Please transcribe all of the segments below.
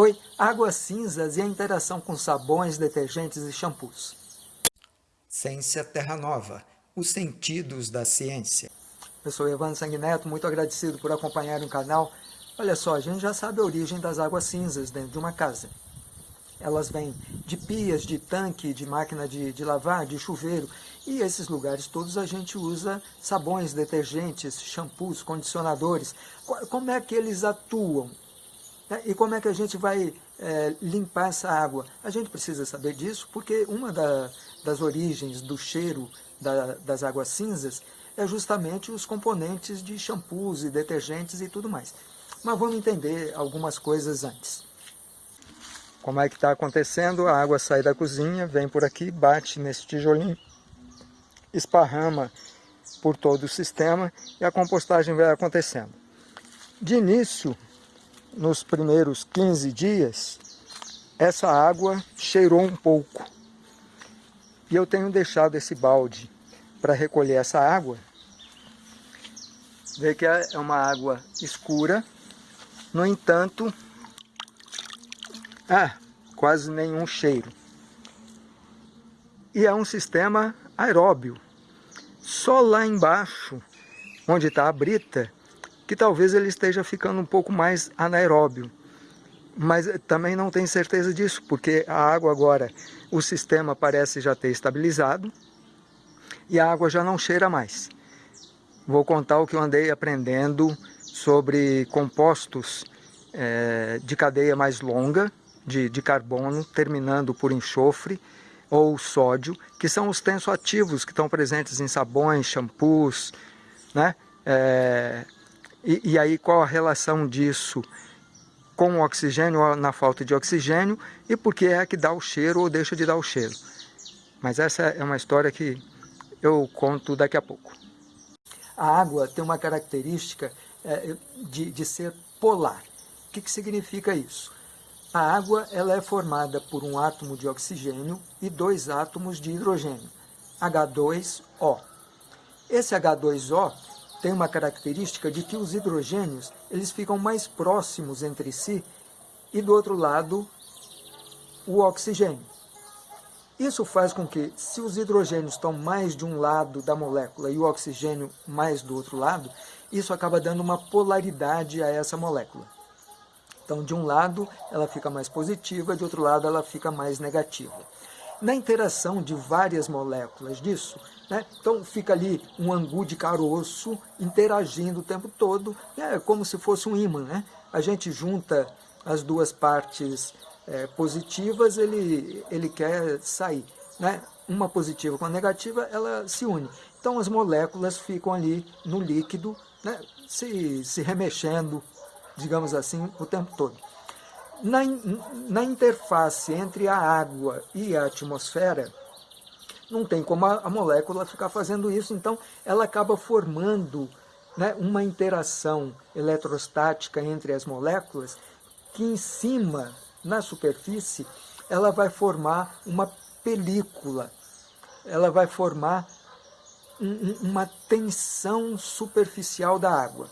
Oi, águas cinzas e a interação com sabões, detergentes e shampoos. Ciência Terra Nova, os sentidos da ciência. Eu sou Evandro Sanguineto, muito agradecido por acompanhar o canal. Olha só, a gente já sabe a origem das águas cinzas dentro de uma casa. Elas vêm de pias, de tanque, de máquina de, de lavar, de chuveiro. E esses lugares todos a gente usa sabões, detergentes, shampoos, condicionadores. Como é que eles atuam? Né? E como é que a gente vai é, limpar essa água? A gente precisa saber disso porque uma da, das origens do cheiro da, das águas cinzas é justamente os componentes de shampoos e detergentes e tudo mais. Mas vamos entender algumas coisas antes. Como é que está acontecendo? A água sai da cozinha, vem por aqui, bate nesse tijolinho, esparrama por todo o sistema e a compostagem vai acontecendo. De início, nos primeiros 15 dias, essa água cheirou um pouco. E eu tenho deixado esse balde para recolher essa água. Vê que é uma água escura. No entanto, ah, quase nenhum cheiro. E é um sistema aeróbio. Só lá embaixo, onde está a brita, que talvez ele esteja ficando um pouco mais anaeróbio. Mas também não tenho certeza disso, porque a água agora, o sistema parece já ter estabilizado e a água já não cheira mais. Vou contar o que eu andei aprendendo sobre compostos é, de cadeia mais longa, de, de carbono, terminando por enxofre ou sódio, que são os tensoativos que estão presentes em sabões, shampoos, né? É, e, e aí qual a relação disso com o oxigênio ou na falta de oxigênio e por que é que dá o cheiro ou deixa de dar o cheiro. Mas essa é uma história que eu conto daqui a pouco. A água tem uma característica é, de, de ser polar. O que, que significa isso? A água ela é formada por um átomo de oxigênio e dois átomos de hidrogênio, H2O. Esse H2O tem uma característica de que os hidrogênios eles ficam mais próximos entre si e do outro lado o oxigênio. Isso faz com que, se os hidrogênios estão mais de um lado da molécula e o oxigênio mais do outro lado, isso acaba dando uma polaridade a essa molécula. Então, de um lado, ela fica mais positiva, de outro lado, ela fica mais negativa. Na interação de várias moléculas disso, né? Então fica ali um angu de caroço interagindo o tempo todo, é como se fosse um ímã. Né? A gente junta as duas partes é, positivas, ele, ele quer sair. Né? Uma positiva com a negativa, ela se une. Então as moléculas ficam ali no líquido, né? se, se remexendo, digamos assim, o tempo todo. Na, na interface entre a água e a atmosfera, não tem como a, a molécula ficar fazendo isso, então ela acaba formando né, uma interação eletrostática entre as moléculas que em cima, na superfície, ela vai formar uma película, ela vai formar um, uma tensão superficial da água.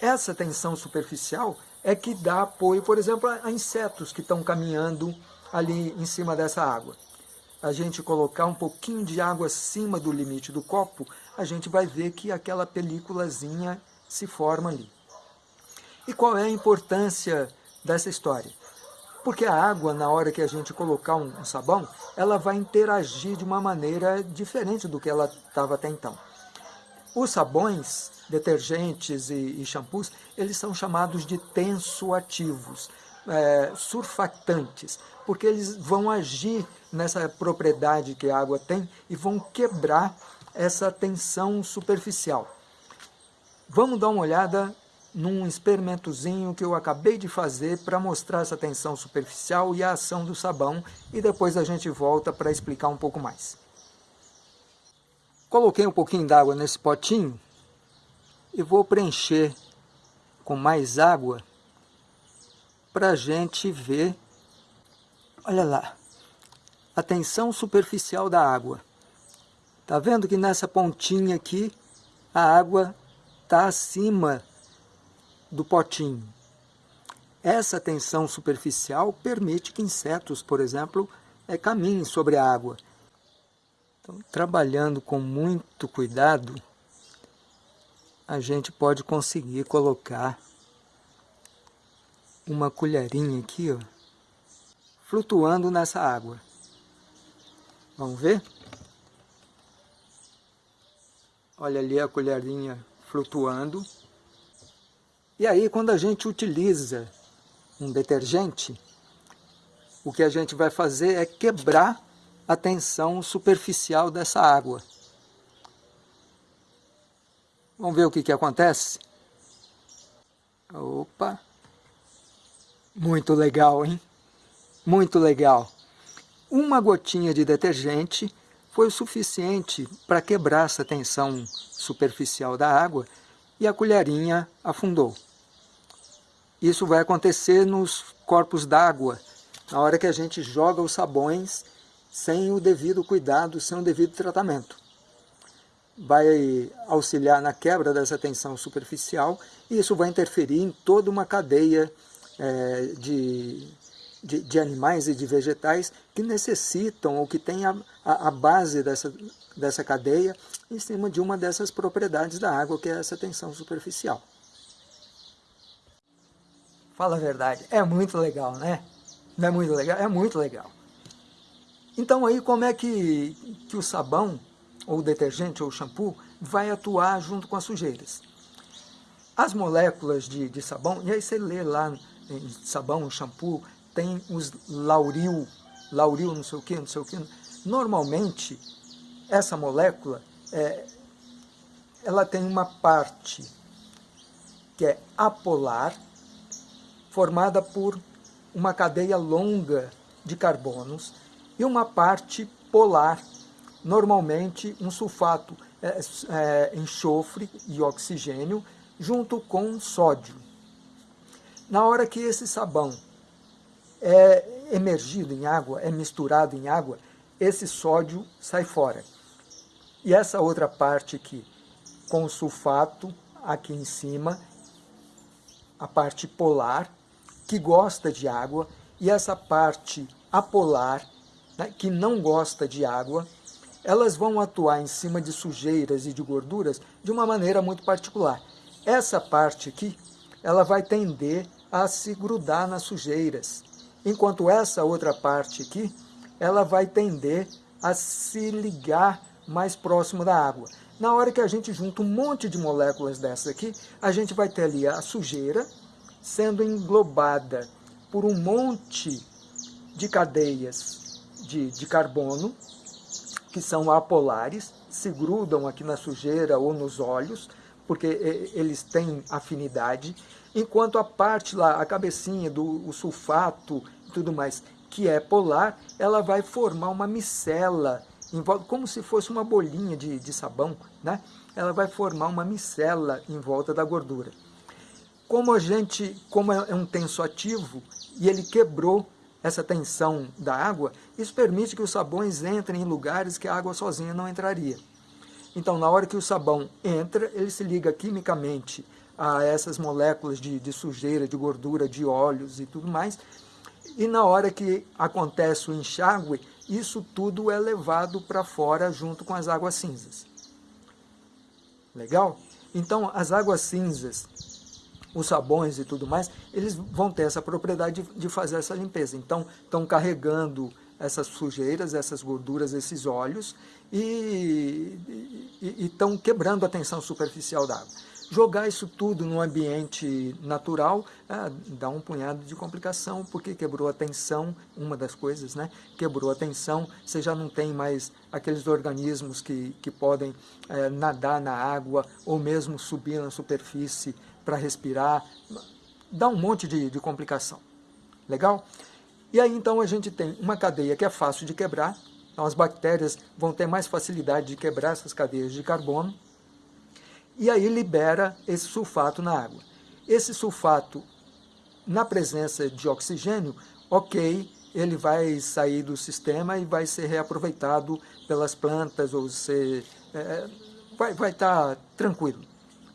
Essa tensão superficial é que dá apoio, por exemplo, a insetos que estão caminhando ali em cima dessa água a gente colocar um pouquinho de água acima do limite do copo, a gente vai ver que aquela películazinha se forma ali. E qual é a importância dessa história? Porque a água, na hora que a gente colocar um, um sabão, ela vai interagir de uma maneira diferente do que ela estava até então. Os sabões, detergentes e, e shampoos, eles são chamados de tensoativos é, surfactantes, porque eles vão agir nessa propriedade que a água tem e vão quebrar essa tensão superficial. Vamos dar uma olhada num experimentozinho que eu acabei de fazer para mostrar essa tensão superficial e a ação do sabão e depois a gente volta para explicar um pouco mais. Coloquei um pouquinho d'água nesse potinho e vou preencher com mais água para a gente ver, olha lá, a tensão superficial da água. Está vendo que nessa pontinha aqui, a água está acima do potinho. essa tensão superficial permite que insetos, por exemplo, é, caminhem sobre a água. Então, trabalhando com muito cuidado, a gente pode conseguir colocar uma colherinha aqui, ó, flutuando nessa água. Vamos ver? Olha ali a colherinha flutuando. E aí, quando a gente utiliza um detergente, o que a gente vai fazer é quebrar a tensão superficial dessa água. Vamos ver o que, que acontece? Opa! Muito legal, hein? Muito legal. Uma gotinha de detergente foi o suficiente para quebrar essa tensão superficial da água e a colherinha afundou. Isso vai acontecer nos corpos d'água, na hora que a gente joga os sabões sem o devido cuidado, sem o devido tratamento. Vai auxiliar na quebra dessa tensão superficial e isso vai interferir em toda uma cadeia é, de, de, de, animais e de vegetais que necessitam ou que têm a, a, a base dessa, dessa cadeia em cima de uma dessas propriedades da água, que é essa tensão superficial. Fala a verdade, é muito legal, né? Não é muito legal? É muito legal. Então aí como é que, que o sabão, ou o detergente, ou o shampoo, vai atuar junto com as sujeiras? As moléculas de, de sabão, e aí você lê lá em sabão, shampoo, tem os lauril, lauril não sei o que, não sei o que. Normalmente, essa molécula, é, ela tem uma parte que é apolar, formada por uma cadeia longa de carbonos, e uma parte polar, normalmente um sulfato, é, é, enxofre e oxigênio, junto com sódio. Na hora que esse sabão é emergido em água, é misturado em água, esse sódio sai fora. E essa outra parte aqui, com sulfato aqui em cima, a parte polar, que gosta de água, e essa parte apolar, né, que não gosta de água, elas vão atuar em cima de sujeiras e de gorduras de uma maneira muito particular. Essa parte aqui, ela vai tender a se grudar nas sujeiras, enquanto essa outra parte aqui, ela vai tender a se ligar mais próximo da água. Na hora que a gente junta um monte de moléculas dessas aqui, a gente vai ter ali a sujeira sendo englobada por um monte de cadeias de, de carbono, que são apolares, se grudam aqui na sujeira ou nos olhos, porque eles têm afinidade, enquanto a parte lá, a cabecinha do sulfato e tudo mais, que é polar, ela vai formar uma micela como se fosse uma bolinha de, de sabão, né? ela vai formar uma micela em volta da gordura. Como a gente, como é um tenso ativo e ele quebrou essa tensão da água, isso permite que os sabões entrem em lugares que a água sozinha não entraria. Então, na hora que o sabão entra, ele se liga quimicamente a essas moléculas de, de sujeira, de gordura, de óleos e tudo mais, e na hora que acontece o enxágue, isso tudo é levado para fora junto com as águas cinzas. Legal? Então, as águas cinzas, os sabões e tudo mais, eles vão ter essa propriedade de, de fazer essa limpeza. Então, estão carregando essas sujeiras, essas gorduras, esses óleos e estão quebrando a tensão superficial da água. Jogar isso tudo no ambiente natural é, dá um punhado de complicação, porque quebrou a tensão, uma das coisas, né? Quebrou a tensão, você já não tem mais aqueles organismos que, que podem é, nadar na água ou mesmo subir na superfície para respirar. Dá um monte de, de complicação. Legal? E aí então a gente tem uma cadeia que é fácil de quebrar, então as bactérias vão ter mais facilidade de quebrar essas cadeias de carbono, e aí libera esse sulfato na água. Esse sulfato, na presença de oxigênio, ok, ele vai sair do sistema e vai ser reaproveitado pelas plantas, ou ser, é, vai estar tá tranquilo.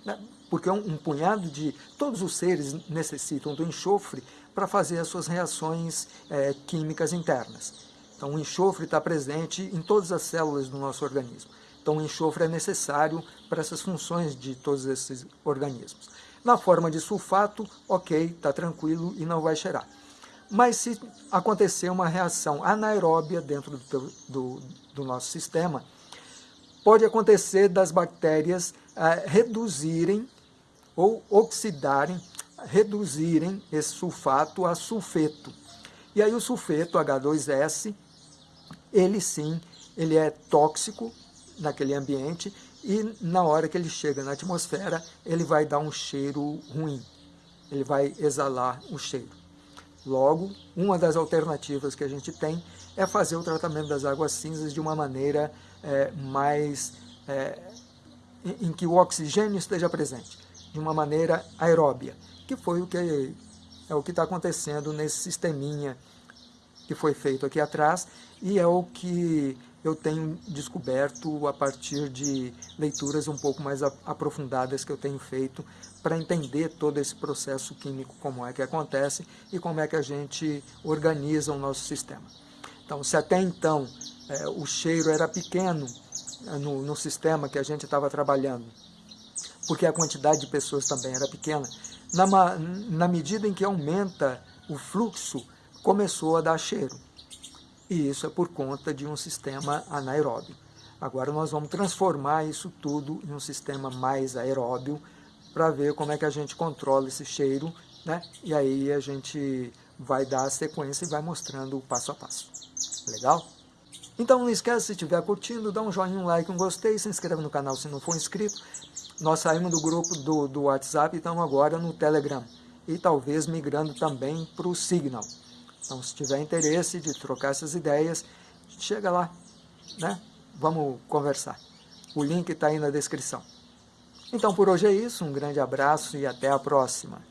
Né? Porque um, um punhado de... Todos os seres necessitam do enxofre, para fazer as suas reações é, químicas internas. Então o enxofre está presente em todas as células do nosso organismo. Então o enxofre é necessário para essas funções de todos esses organismos. Na forma de sulfato, ok, está tranquilo e não vai cheirar. Mas se acontecer uma reação anaeróbia dentro do, do, do nosso sistema, pode acontecer das bactérias ah, reduzirem ou oxidarem, reduzirem esse sulfato a sulfeto. E aí o sulfeto, H2S, ele sim, ele é tóxico naquele ambiente e na hora que ele chega na atmosfera, ele vai dar um cheiro ruim, ele vai exalar o cheiro. Logo, uma das alternativas que a gente tem é fazer o tratamento das águas cinzas de uma maneira é, mais é, em que o oxigênio esteja presente, de uma maneira aeróbia, que foi o que é o que está acontecendo nesse sisteminha que foi feito aqui atrás e é o que eu tenho descoberto a partir de leituras um pouco mais aprofundadas que eu tenho feito para entender todo esse processo químico, como é que acontece e como é que a gente organiza o nosso sistema. Então, se até então é, o cheiro era pequeno é, no, no sistema que a gente estava trabalhando, porque a quantidade de pessoas também era pequena, na, na medida em que aumenta o fluxo, começou a dar cheiro. E isso é por conta de um sistema anaeróbio. Agora nós vamos transformar isso tudo em um sistema mais aeróbio para ver como é que a gente controla esse cheiro, né? E aí a gente vai dar a sequência e vai mostrando o passo a passo. Legal? Então não esquece, se estiver curtindo, dá um joinha, um like, um gostei, se inscreve no canal se não for inscrito. Nós saímos do grupo do, do WhatsApp e estamos agora no Telegram. E talvez migrando também para o Signal. Então, se tiver interesse de trocar essas ideias, chega lá, né? Vamos conversar. O link está aí na descrição. Então, por hoje é isso. Um grande abraço e até a próxima.